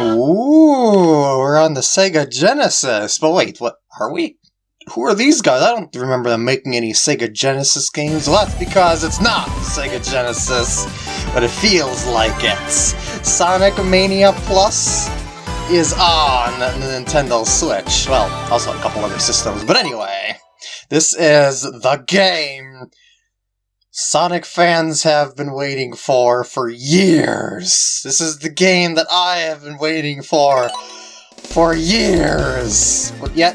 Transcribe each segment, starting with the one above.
Ooh, we're on the Sega Genesis. But wait, what are we? Who are these guys? I don't remember them making any Sega Genesis games. Well, that's because it's not Sega Genesis, but it feels like it. Sonic Mania Plus is on the Nintendo Switch. Well, also a couple other systems. But anyway, this is the game Sonic fans have been waiting for for years. This is the game that I have been waiting for for years. But yet,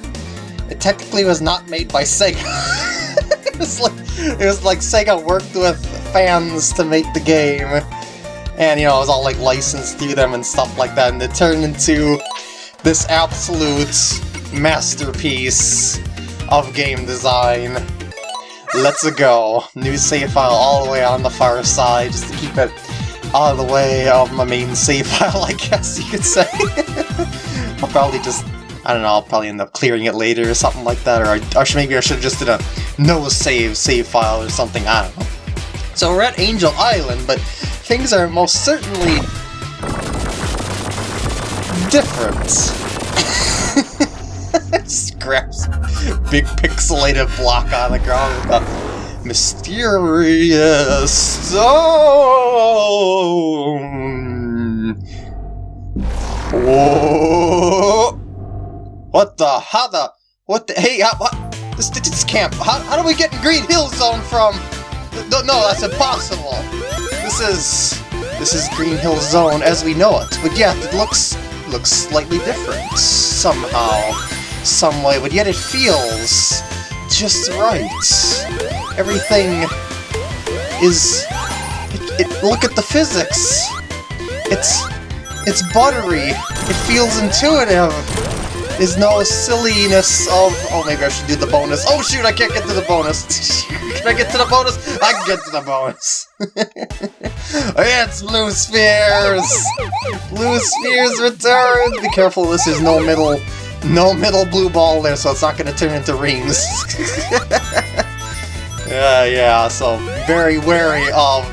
it technically was not made by Sega. it, was like, it was like Sega worked with fans to make the game. And, you know, it was all like licensed through them and stuff like that. And it turned into this absolute masterpiece of game design. Let's go. New save file all the way on the far side, just to keep it out of the way of my main save file, I guess you could say. I'll probably just, I don't know, I'll probably end up clearing it later or something like that, or, I, or maybe I should have just did a no save save file or something, I don't know. So we're at Angel Island, but things are most certainly different. Scraps big pixelated block on the ground with a mysterious stone. Whoa! What the? How the? What the? Hey, how, what? This, this camp. How, how do we get in Green Hill Zone from? No, no, that's impossible. This is this is Green Hill Zone as we know it, but yet it looks looks slightly different somehow some way, but yet it feels just right. Everything is... It, it, look at the physics! It's... It's buttery. It feels intuitive. There's no silliness of... Oh, maybe I should do the bonus. Oh shoot, I can't get to the bonus. can I get to the bonus? I can get to the bonus. Oh, yeah, it's Blue Spheres! Blue Spheres return! Be careful, this is no middle no middle blue ball there, so it's not going to turn into rings. yeah, yeah, so very wary of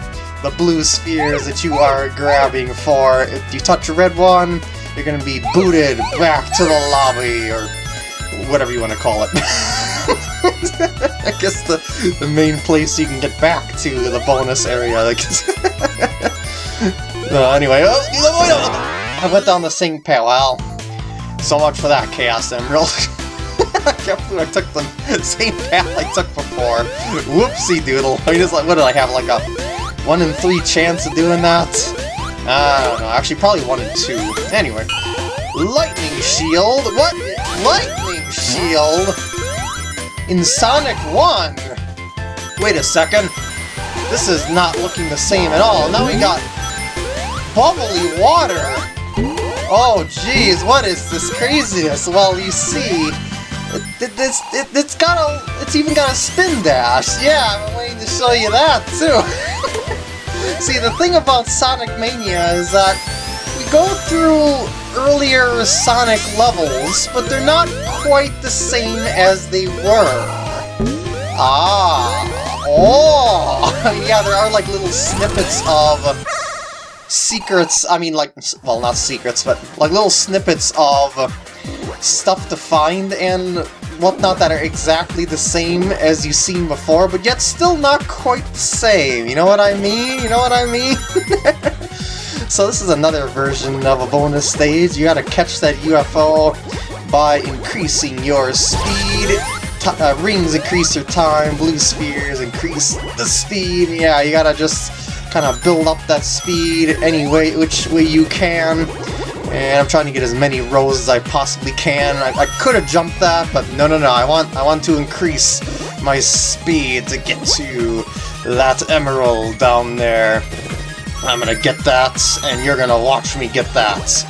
the blue spheres that you are grabbing for. If you touch a red one, you're going to be booted back to the lobby, or whatever you want to call it. I guess the, the main place you can get back to the bonus area. uh, anyway, oh, I went down the sink path. So much for that Chaos Emerald. I can't believe I took the same path I took before. Whoopsie doodle. I just like, what did I have, like a 1 in 3 chance of doing that? I don't know, actually probably 1 in 2. Anyway. Lightning Shield? What? Lightning Shield? In Sonic 1? Wait a second. This is not looking the same at all. Now we got bubbly water. Oh, jeez, what is this craziness? Well, you see, it, it, it's, it, it's got a, it's even got a spin dash. Yeah, I'm waiting to show you that, too. see, the thing about Sonic Mania is that we go through earlier Sonic levels, but they're not quite the same as they were. Ah, oh, yeah, there are like little snippets of secrets, I mean like, well not secrets, but like little snippets of stuff to find and whatnot that are exactly the same as you've seen before, but yet still not quite the same, you know what I mean? You know what I mean? so this is another version of a bonus stage, you gotta catch that UFO by increasing your speed, uh, rings increase your time, blue spheres increase the speed, yeah, you gotta just kind of build up that speed any way, which way you can. And I'm trying to get as many rows as I possibly can. I, I could have jumped that, but no, no, no. I want, I want to increase my speed to get to that emerald down there. I'm gonna get that, and you're gonna watch me get that.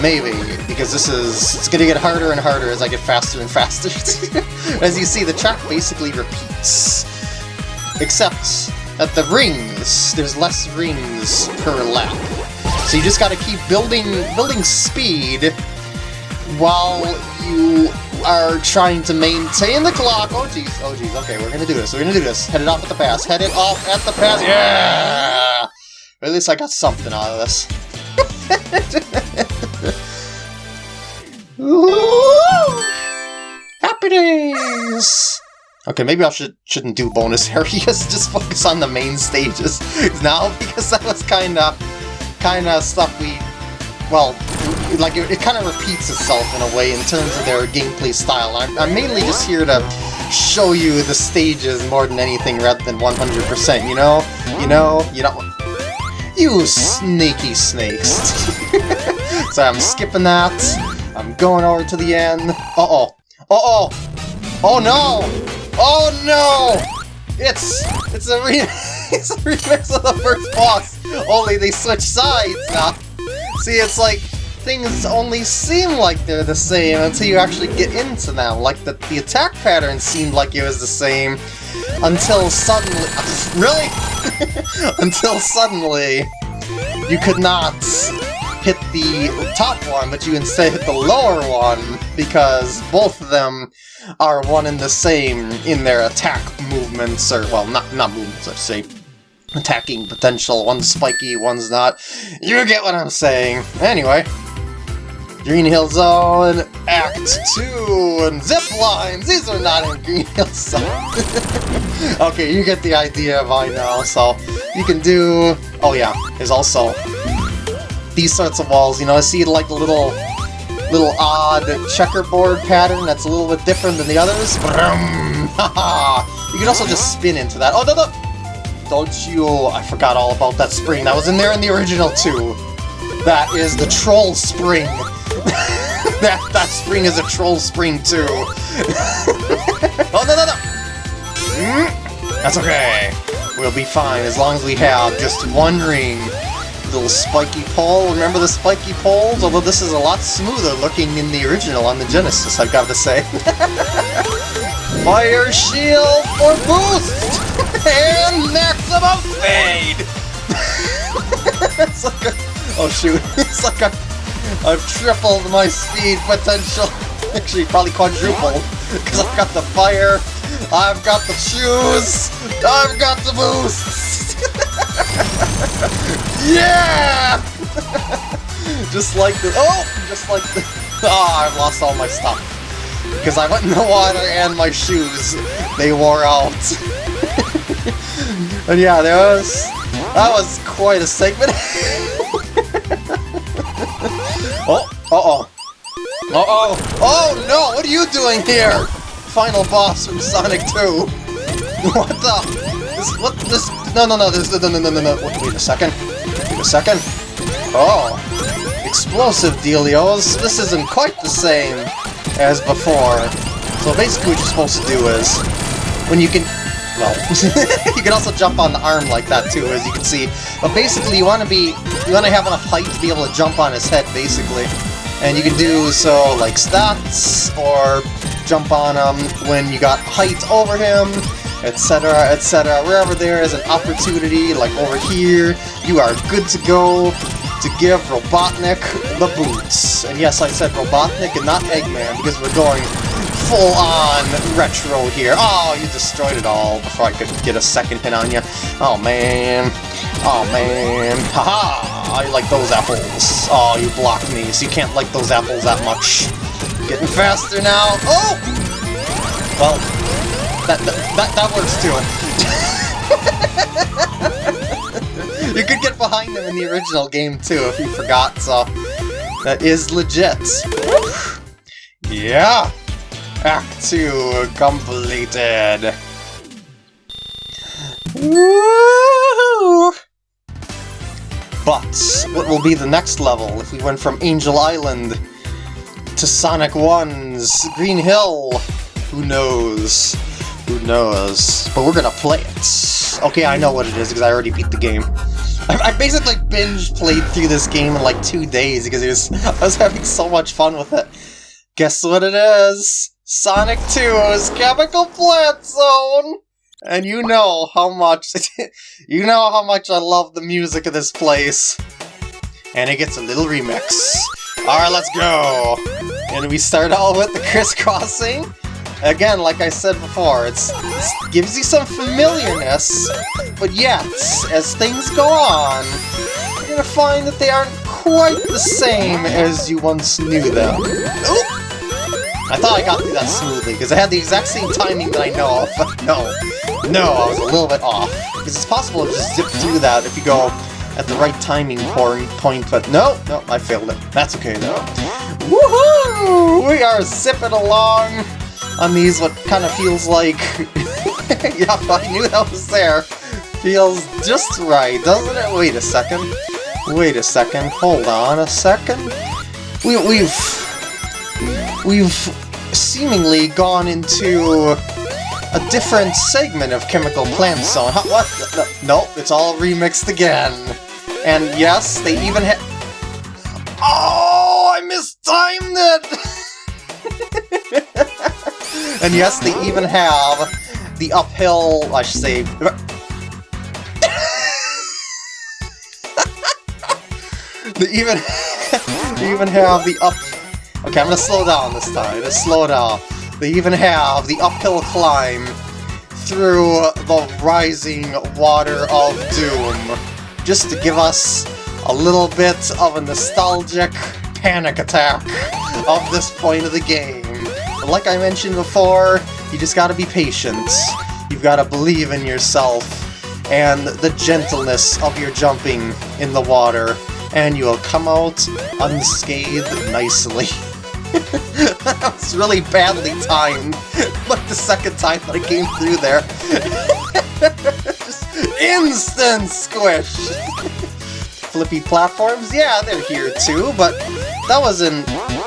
Maybe, because this is... it's gonna get harder and harder as I get faster and faster. as you see, the track basically repeats. Except at the rings, there's less rings per lap. So you just gotta keep building building speed while you are trying to maintain the clock. Oh jeez, oh jeez, okay, we're gonna do this, we're gonna do this. Head it off at the pass, head it off at the pass, yeah! At least I got something out of this. Ooh, happy days! Okay, maybe I should, shouldn't do bonus areas, just focus on the main stages now, because that was kinda, kinda stuff we, well, like, it, it kind of repeats itself in a way in terms of their gameplay style. I'm, I'm mainly just here to show you the stages more than anything rather than 100%, you know? You know? You know? You sneaky snakes. so I'm skipping that. I'm going over to the end. Uh-oh. Uh-oh. Oh no! Oh no! It's it's a re it's a remix of the first boss. Only they switch sides now. See, it's like things only seem like they're the same until you actually get into them. Like the the attack pattern seemed like it was the same until suddenly really until suddenly you could not hit the top one, but you instead hit the lower one because both of them are one and the same in their attack movements, or, well, not, not movements, I say, attacking potential. One's spiky, one's not. You get what I'm saying. Anyway, Green Hill Zone, Act 2, and zip lines! These are not in Green Hill Zone. okay, you get the idea by now, so you can do... Oh yeah, there's also these sorts of walls, you know, I see like a little little odd checkerboard pattern that's a little bit different than the others. you can also just spin into that. Oh, no, no! Don't you... I forgot all about that spring. That was in there in the original, too. That is the troll spring. that, that spring is a troll spring, too. oh, no, no, no! Mm, that's okay. We'll be fine as long as we have just one ring little spiky pole. Remember the spiky poles? Although this is a lot smoother looking in the original on the Genesis, I've got to say. Fire shield for boost! and maximum speed! it's like a... Oh shoot, it's like a... I've tripled my speed potential. Actually, probably quadrupled. Because I've got the fire, I've got the shoes, I've got the boosts! yeah! just like the- oh! Just like the- oh, I've lost all my stuff. Because I went in the water and my shoes, they wore out. and yeah, there was- that was quite a segment. oh, uh-oh. Uh-oh! Oh no! What are you doing here? Final boss from Sonic 2. what the? This, what, this, no, no, no, this, no, no, no, no, no, wait a second. Wait a second. Oh. Explosive dealios. This isn't quite the same as before. So basically what you're supposed to do is, when you can, well, you can also jump on the arm like that too, as you can see. But basically you want to be, you want to have enough height to be able to jump on his head, basically. And you can do so like stats, or jump on him when you got height over him, etc., etc. Wherever there is an opportunity, like over here, you are good to go to give Robotnik the boots. And yes, I said Robotnik and not Eggman, because we're going full-on retro here. Oh, you destroyed it all before I could get a second hit on you. Oh, man. Oh, man. Haha! -ha! I like those apples. Oh, you blocked me, so you can't like those apples that much. Getting faster now. Oh! Well, that, that, that, that works too. you could get behind them in the original game too, if you forgot, so... That is legit. Yeah! Act 2 completed. But what will be the next level if we went from Angel Island to Sonic 1's Green Hill? Who knows? Who knows? But we're gonna play it. Okay, I know what it is because I already beat the game. I, I basically binge played through this game in like two days because it was I was having so much fun with it. Guess what it is? Sonic 2's Chemical Plant Zone! And you know how much, you know how much I love the music of this place. And it gets a little remix. Alright, let's go! And we start out with the crisscrossing. Again, like I said before, it's, it gives you some familiarness, but yet, as things go on, you're gonna find that they aren't quite the same as you once knew them. Oop! I thought I got through that smoothly, because I had the exact same timing that I know of. no, no, I was a little bit off. Because it's possible to just zip through that if you go at the right timing point, but no, no, I failed it. That's okay though. Woohoo! We are zipping along on these what kind of feels like... yeah, I knew that was there. Feels just right, doesn't it? Wait a second. Wait a second. Hold on a second. We, we've... We've seemingly gone into a different segment of Chemical Plant Zone. Huh, what? No, nope, it's all remixed again. And yes, they even had... Oh, I mistimed it! And yes, they even have the uphill, I should say... they even... they even have the up... Okay, I'm gonna slow down this time. Let's slow down. They even have the uphill climb through the rising water of doom, just to give us a little bit of a nostalgic panic attack of this point of the game. Like I mentioned before, you just gotta be patient. You've gotta believe in yourself and the gentleness of your jumping in the water, and you'll come out unscathed nicely. that was really badly timed, but the second time that I came through there, instant squish! Flippy platforms, yeah, they're here too, but that was in...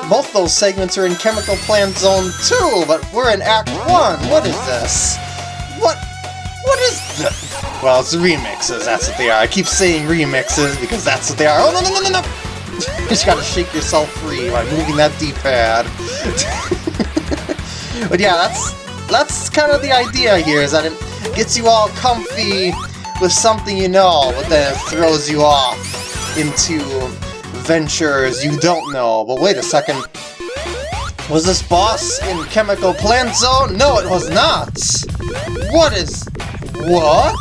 Both those segments are in Chemical Plant Zone 2, but we're in Act 1! What is this? What? What is this? Well, it's remixes, that's what they are. I keep saying remixes because that's what they are. Oh, no, no, no, no, no! you just gotta shake yourself free by moving that D-pad. but yeah, that's that's kind of the idea here, is that it gets you all comfy with something you know, but then it throws you off into ventures you don't know. But wait a second. Was this boss in Chemical Plant Zone? No, it was not! What is... What?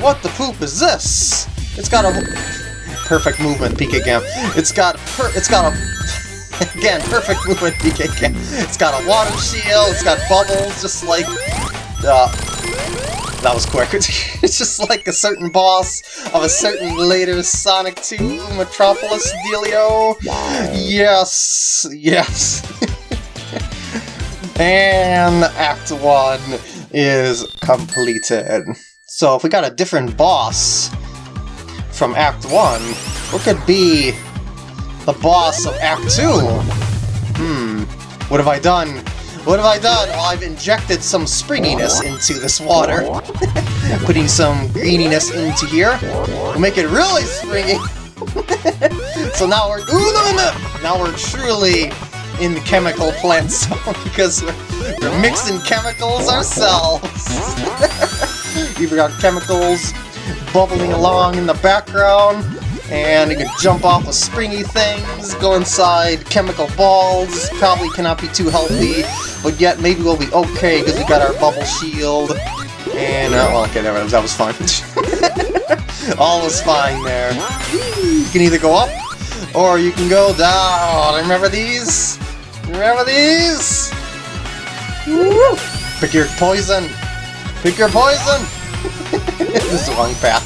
What the poop is this? It's got a perfect movement PK Cam. It's got per it's got a again perfect movement PK Cam. It's got a water shield. It's got bubbles, just like uh, that was quick. it's just like a certain boss of a certain later Sonic 2 Metropolis dealio. Yes, yes. and Act 1 is completed. So if we got a different boss, from Act 1, what could be the boss of Act 2? Hmm, what have I done? What have I done? Well, I've injected some springiness into this water. Putting some greeniness into here. We'll make it really springy. so now we're... Ooh, no, no! Now we're truly in the chemical plant zone because we're, we're mixing chemicals ourselves. We've got chemicals bubbling along in the background, and you can jump off of springy things, go inside chemical balls, probably cannot be too healthy, but yet maybe we'll be okay because we got our bubble shield, and, uh, well, okay, never that was fine. All was fine there. You can either go up, or you can go down. Remember these? Remember these? Woo! Pick your poison! Pick your poison! this is the wrong path.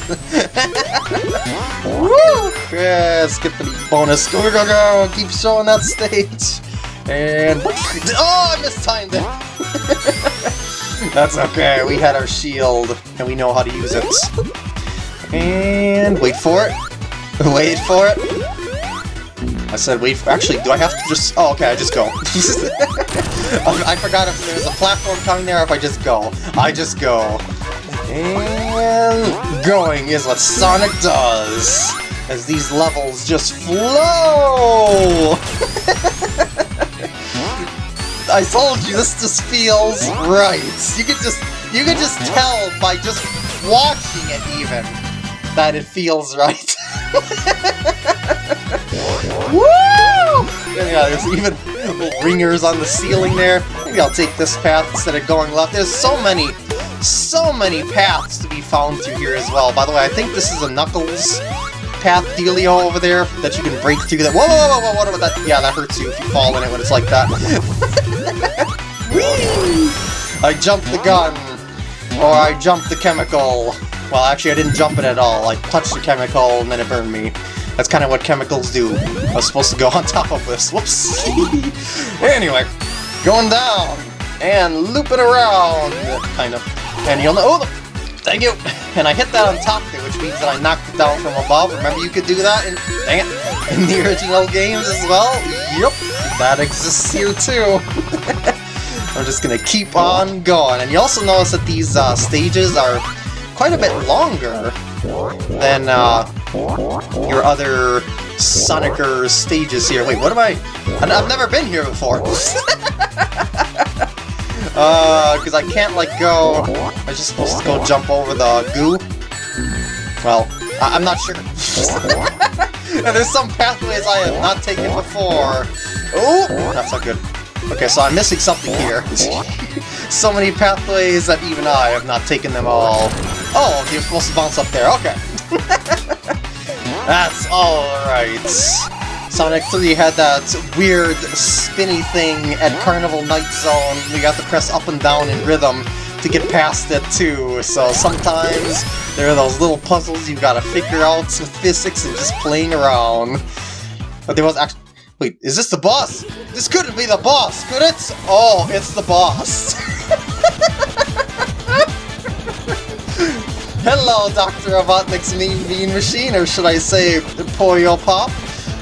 Woo! Yeah, skip the bonus. Go, go, go! Keep showing that stage. And... Oh, I mistimed it! That's okay, we had our shield, and we know how to use it. And wait for it. Wait for it. I said wait for- actually, do I have to just- oh, okay, I just go. I forgot if there's a platform coming there if I just go. I just go. And going is what Sonic does, as these levels just flow! I told you, this just feels right. You can just, you can just tell by just watching it even, that it feels right. Woo! Yeah, there's even ringers on the ceiling there. Maybe I'll take this path instead of going left. There's so many so many paths to be found through here as well. By the way, I think this is a Knuckles path dealio over there that you can break through that. Whoa, whoa, whoa, whoa, what about that? Yeah, that hurts you if you fall in it when it's like that. I jumped the gun, or I jumped the chemical. Well, actually, I didn't jump it at all. I touched the chemical and then it burned me. That's kind of what chemicals do. I was supposed to go on top of this. Whoops. anyway, going down and looping around, kind of. And you'll know. Oh, thank you. And I hit that on top there, which means that I knocked it down from above. Remember, you could do that in dang it in the original games as well. Yep, that exists here too. I'm just gonna keep on going. And you also notice that these uh, stages are quite a bit longer than uh, your other Sonicer stages here. Wait, what am I? I've never been here before. uh, because I can't, like, go... I'm just supposed to go jump over the goo? Well, I am not sure. and there's some pathways I have not taken before. Oh, that's not good. Okay, so I'm missing something here. so many pathways that even I have not taken them all. Oh, you're supposed to bounce up there. Okay. That's alright. Sonic 3 had that weird spinny thing at Carnival Night Zone. We got to press up and down in rhythm to get past it too. So sometimes there are those little puzzles you gotta figure out with physics and just playing around. But there was actually... Wait, is this the boss? This couldn't be the boss, could it? Oh, it's the boss. Hello, Dr. Robotnik's Mean Bean Machine, or should I say Puyo Pop?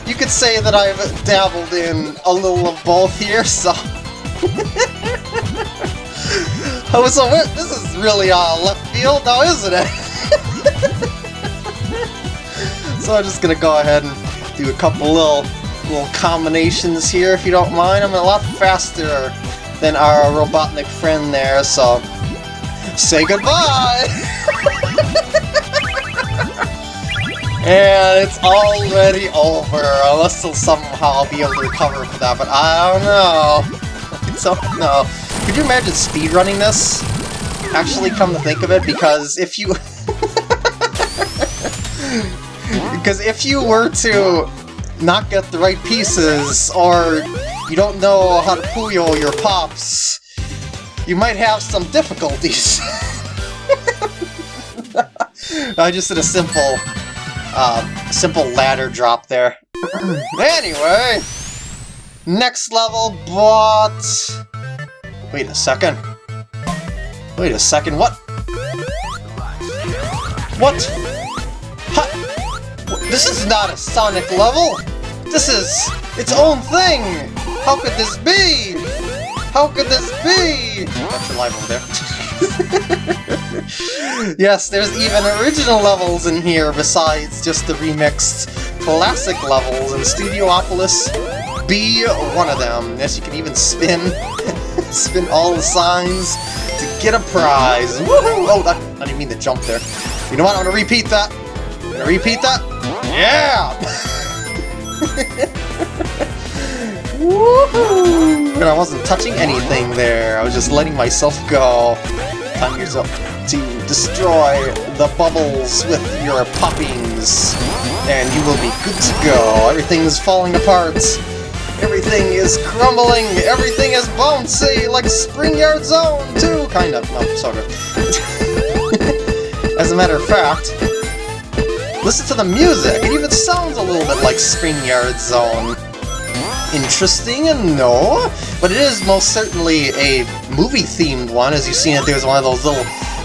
You could say that I've dabbled in a little of both here, so... oh, so this is really uh, left field now, isn't it? so I'm just gonna go ahead and do a couple little little combinations here, if you don't mind. I'm a lot faster than our Robotnik friend there, so say goodbye! and it's already over, unless somehow be able to recover from that, but I don't know. I don't. Could you imagine speedrunning this? Actually, come to think of it, because if you... because if you were to not get the right pieces, or you don't know how to puyo your pops, you might have some difficulties. I just did a simple, uh, simple ladder drop there. anyway, next level, but... Wait a second. Wait a second, what? What? Ha this is not a Sonic level! This is its own thing! How could this be? How could this be? That's your over there. yes, there's even original levels in here besides just the remixed classic levels, and Studiopolis be one of them. Yes, you can even spin, spin all the signs to get a prize. Woohoo! Oh, that, I didn't mean to jump there. You know what? I'm gonna repeat that. I'm gonna repeat that. Yeah! Woohoo! I wasn't touching anything there, I was just letting myself go. Time yourself to destroy the bubbles with your poppings, and you will be good to go. Everything's falling apart. Everything is crumbling. Everything is bouncy, like Spring Yard Zone, too. Kind of. No, sort of. As a matter of fact, listen to the music. It even sounds a little bit like Spring Yard Zone interesting and no, but it is most certainly a movie-themed one. As you've seen it, there's one of those little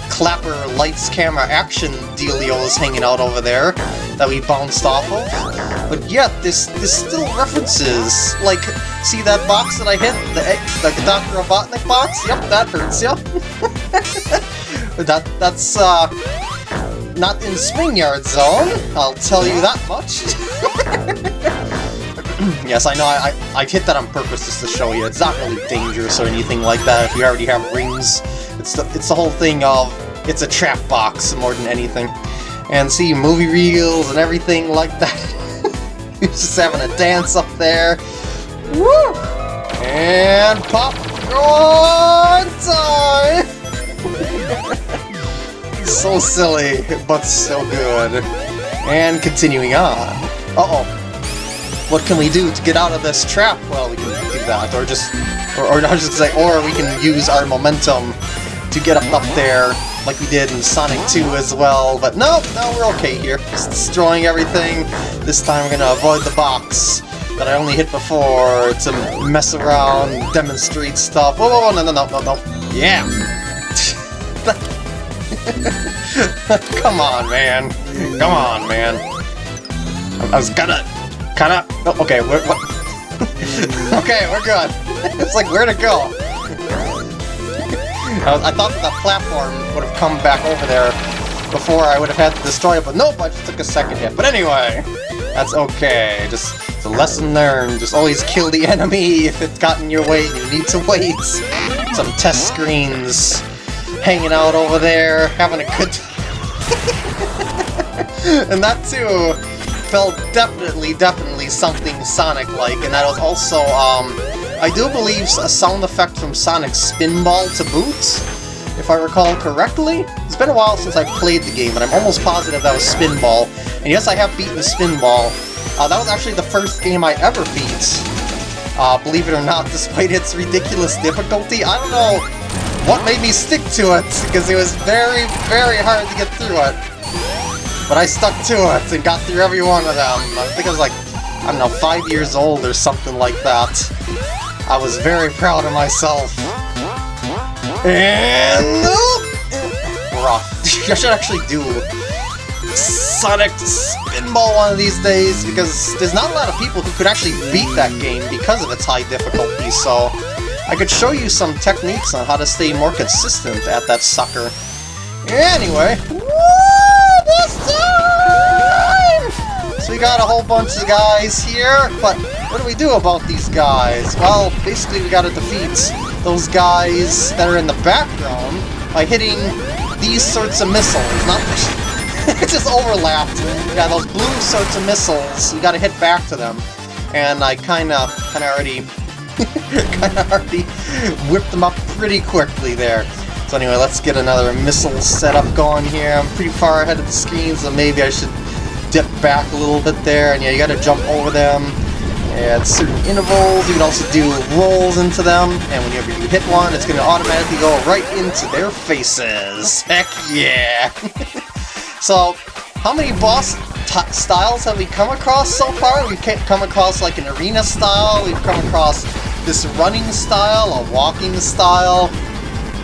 clapper lights camera action dealios hanging out over there that we bounced off of. But yet, this this still references, like, see that box that I hit? The, the Dr. Robotnik box? Yep, that hurts, yep. that, that's, uh, not in Spring Yard Zone, I'll tell you that much. yes, I know, I, I, hit that on purpose just to show you. It's not really dangerous or anything like that if you already have rings. It's the, it's the whole thing of, it's a trap box more than anything. And see, movie reels and everything like that. He's just having a dance up there. Woo! And popcorn time! so silly, but so good. And continuing on. Uh-oh. What can we do to get out of this trap? Well, we can do that, or just... Or, or was just say, or we can use our momentum to get up, up there, like we did in Sonic 2 as well. But no, no, we're okay here. Just destroying everything. This time we're gonna avoid the box that I only hit before to mess around, demonstrate stuff. Whoa, whoa, whoa, no, no, no, no, no. Yeah! Come on, man. Come on, man. I was gonna... Kinda... Oh, okay, we're... okay, we're good. it's like, where to go? I, was, I thought that the platform would have come back over there before I would have had to destroy it, but nope, I just took a second hit. But anyway, that's okay. Just it's a lesson learned. Just always kill the enemy if it's gotten your way and you need to wait. Some test screens hanging out over there, having a good time. and that too felt definitely, definitely something Sonic-like, and that was also, um, I do believe a sound effect from Sonic Spinball to boot, if I recall correctly. It's been a while since I played the game, but I'm almost positive that was Spinball. And yes, I have beaten Spinball. Uh, that was actually the first game I ever beat. Uh, believe it or not, despite its ridiculous difficulty. I don't know what made me stick to it, because it was very, very hard to get through it. But I stuck to it and got through every one of them. I think I was like, I don't know, five years old or something like that. I was very proud of myself. And... Rough. I should actually do Sonic Spinball one of these days, because there's not a lot of people who could actually beat that game because of its high difficulty, so I could show you some techniques on how to stay more consistent at that sucker. Anyway, this time! So we got a whole bunch of guys here, but what do we do about these guys? Well, basically we gotta defeat those guys that are in the background by hitting these sorts of missiles, not it's just overlapped. Yeah, those blue sorts of missiles, you gotta hit back to them. And I kinda, kinda already kind of already whipped them up pretty quickly there. So anyway, let's get another missile setup going here. I'm pretty far ahead of the screen, so maybe I should dip back a little bit there. And yeah, you gotta jump over them at certain intervals. You can also do rolls into them, and whenever you hit one, it's gonna automatically go right into their faces. Heck yeah! so, how many boss styles have we come across so far? We've come across like an arena style, we've come across this running style, a walking style,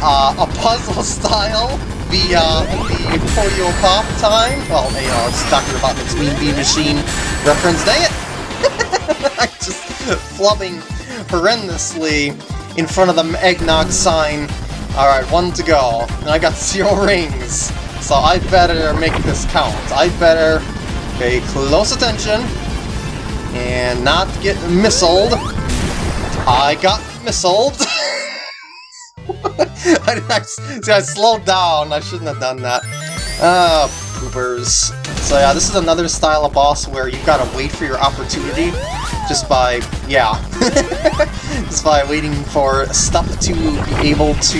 uh, a puzzle style, the, uh, the Puyo Pop time. Well, know, it's Dr. Robotnik's Mean Bean Machine reference. Dang it! I'm just flubbing horrendously in front of the eggnog sign. Alright, one to go. And I got zero rings. So I better make this count. I better pay close attention and not get missiled. I got missiled. I, I, see, I slowed down. I shouldn't have done that. Ah, uh, poopers. So yeah, this is another style of boss where you've gotta wait for your opportunity just by, yeah, just by waiting for stuff to be able to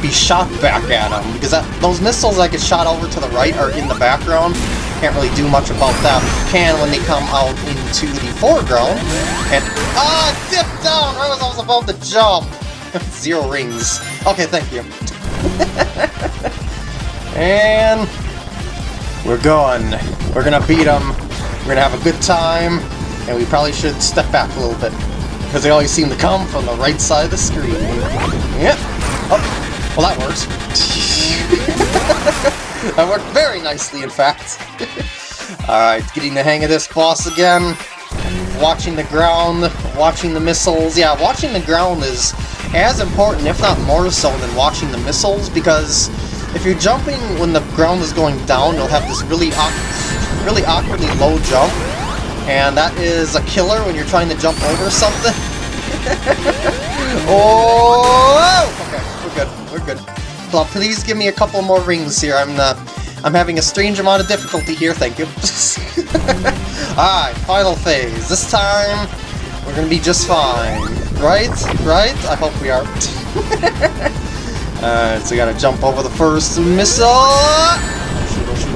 be shot back at them. Because that, those missiles that get shot over to the right are in the background. Can't really do much about that. Can when they come out into the foreground. And, ah, dip down right as I was about to jump. Zero rings. Okay, thank you. and we're going. We're gonna beat them. We're gonna have a good time. And we probably should step back a little bit. Because they always seem to come from the right side of the screen. Yep. Oh, well that works. that worked very nicely, in fact. Alright, getting the hang of this boss again. Watching the ground, watching the missiles. Yeah, watching the ground is as important, if not more so, than watching the missiles, because if you're jumping when the ground is going down, you'll have this really, really awkwardly low jump, and that is a killer when you're trying to jump over something. oh! Okay, we're good, we're good. Well, please give me a couple more rings here. I'm uh, I'm having a strange amount of difficulty here, thank you. Alright, final phase. This time, we're gonna be just fine. Right? Right? I hope we are. Alright, so we gotta jump over the first missile!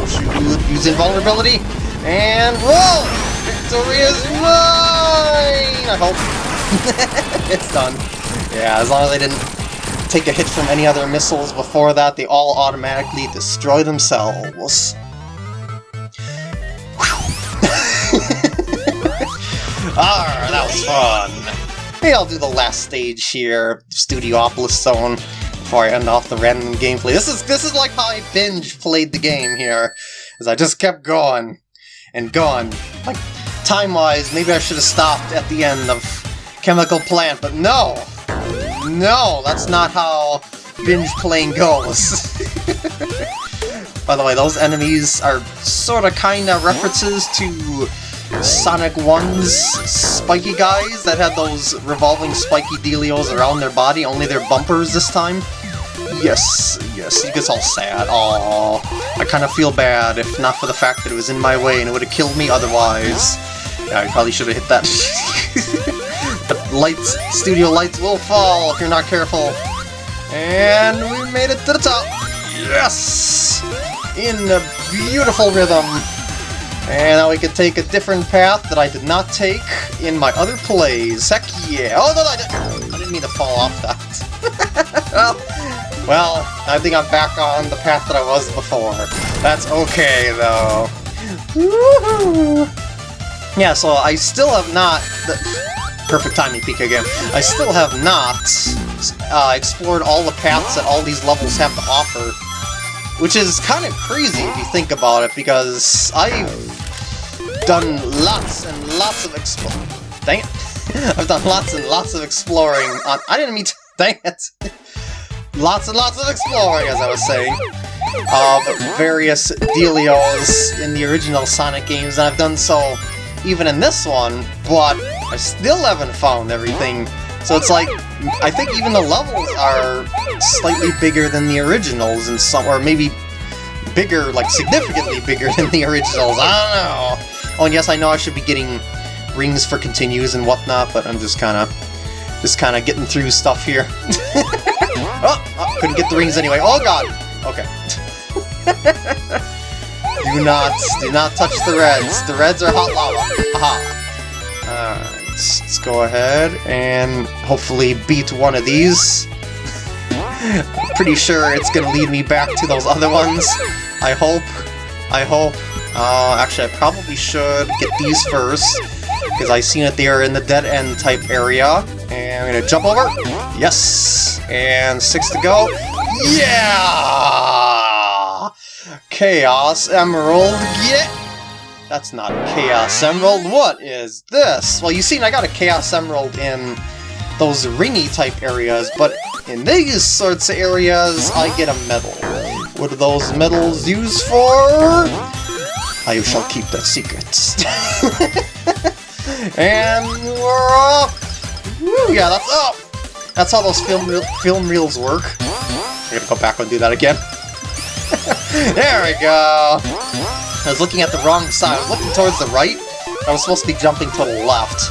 Shoot, use invulnerability! And roll! Victory is mine! I hope. it's done. Yeah, as long as I didn't take a hit from any other missiles before that, they all automatically destroy themselves. Ah, that was fun! Maybe I'll do the last stage here, Studiopolis Zone, before I end off the random gameplay. This is this is like how I binge played the game here, as I just kept going and going. Like, time-wise, maybe I should have stopped at the end of Chemical Plant, but no! No, that's not how binge playing goes. By the way, those enemies are sort of kind of references to Sonic 1's spiky guys that had those revolving spiky dealios around their body, only their bumpers this time. Yes, yes, he gets all sad. Aww. I kind of feel bad, if not for the fact that it was in my way and it would have killed me otherwise. Yeah, I probably should have hit that. the lights, studio lights will fall if you're not careful. And we made it to the top. Yes! In a beautiful rhythm. And now we can take a different path that I did not take in my other plays. Heck yeah! Oh, no, no, I didn't, I didn't mean to fall off that. well, well, I think I'm back on the path that I was before. That's okay, though. Yeah, so I still have not... The, perfect timing peek again. I still have not uh, explored all the paths that all these levels have to offer. Which is kind of crazy if you think about it, because I've done lots and lots of exploring. Dang it! I've done lots and lots of exploring on. I didn't mean to. Dang it! lots and lots of exploring, as I was saying, of various dealios in the original Sonic games, and I've done so even in this one, but I still haven't found everything. So it's like, I think even the levels are slightly bigger than the originals, and some, or maybe bigger, like significantly bigger than the originals. I don't know. Oh, yes, I know I should be getting rings for continues and whatnot, but I'm just kind of, just kind of getting through stuff here. oh, oh, couldn't get the rings anyway. Oh god. Okay. do not, do not touch the reds. The reds are hot lava. Aha. Alright, let's, let's go ahead and hopefully beat one of these. Pretty sure it's gonna lead me back to those other ones. I hope. I hope. Uh, actually, I probably should get these first, because I seen that they are in the dead end type area. And I'm gonna jump over. Yes! And six to go. Yeah! Chaos Emerald, get! That's not a Chaos Emerald. What is this? Well, you seen I got a Chaos Emerald in those ringy type areas, but in these sorts of areas, I get a medal. What are those medals used for? I shall keep that secret. and we're off! Woo, yeah, that's up! That's how those film, film reels work. I'm gonna go back and do that again. there we go! I was looking at the wrong side. I was looking towards the right. I was supposed to be jumping to the left.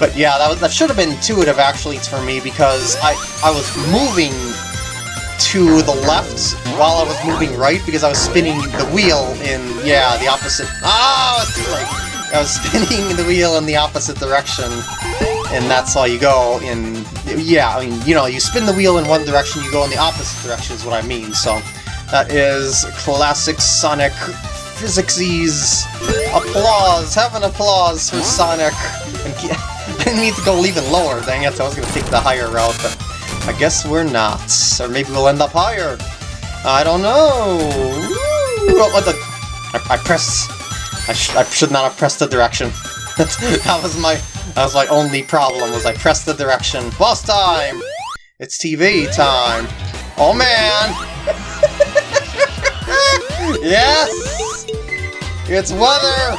But yeah, that, was, that should have been intuitive actually for me because I, I was moving to the left while I was moving right because I was spinning the wheel in, yeah, the opposite... Ah! I was spinning the wheel in the opposite direction, and that's how you go in... Yeah, I mean, you know, you spin the wheel in one direction, you go in the opposite direction is what I mean, so... That is classic Sonic physics Applause! Have an applause for Sonic! I didn't need to go even lower, dang it, I was gonna take the higher route, but I guess we're not. Or maybe we'll end up higher. I don't know. What the? I, I pressed. I, sh I should not have pressed the direction. that was my. That was my only problem. Was I pressed the direction? Boss time. It's TV time. Oh man. yes. It's weather.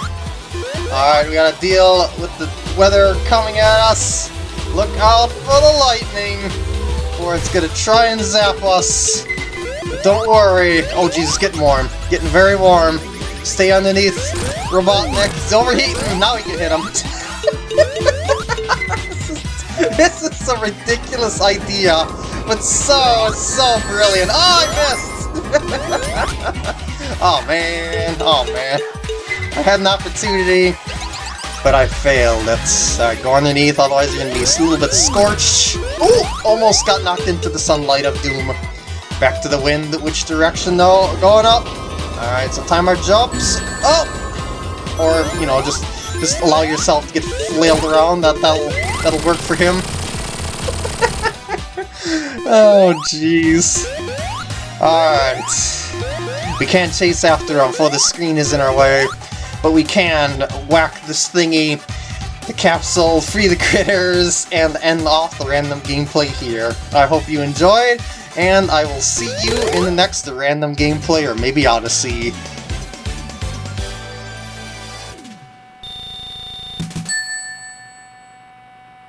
All right, we gotta deal with the weather coming at us. Look out for the lightning it's gonna try and zap us. But don't worry. Oh Jesus, getting warm. Getting very warm. Stay underneath Robotnik. He's overheating. Now we can hit him. this, is, this is a ridiculous idea, but so, so brilliant. Oh, I missed! oh man, oh man. I had an opportunity, but I failed. Let's uh, go underneath, otherwise you're gonna be a little bit scorched. Oh, almost got knocked into the sunlight of doom. Back to the wind, which direction though? Going up. Alright, so time our jumps. Up! Or, you know, just just allow yourself to get flailed around, that, that'll, that'll work for him. oh, jeez. Alright. We can't chase after him, for the screen is in our way but we can whack this thingy, the capsule, free the critters, and end off the random gameplay here. I hope you enjoyed, and I will see you in the next random gameplay, or maybe Odyssey.